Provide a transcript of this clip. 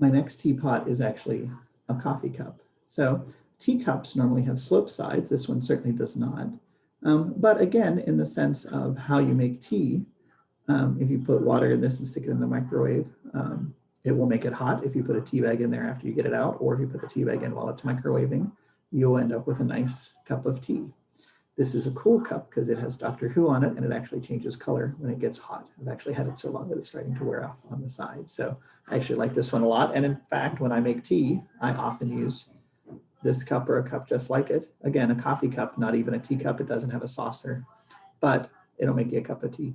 my next teapot is actually a coffee cup. So teacups normally have slope sides. This one certainly does not. Um, but again, in the sense of how you make tea, um, if you put water in this and stick it in the microwave, um, it will make it hot if you put a tea bag in there after you get it out, or if you put the tea bag in while it's microwaving, you'll end up with a nice cup of tea. This is a cool cup because it has Doctor Who on it and it actually changes color when it gets hot. I've actually had it so long that it's starting to wear off on the side. So I actually like this one a lot. And in fact, when I make tea, I often use this cup or a cup just like it. Again, a coffee cup, not even a teacup. It doesn't have a saucer, but it'll make you a cup of tea.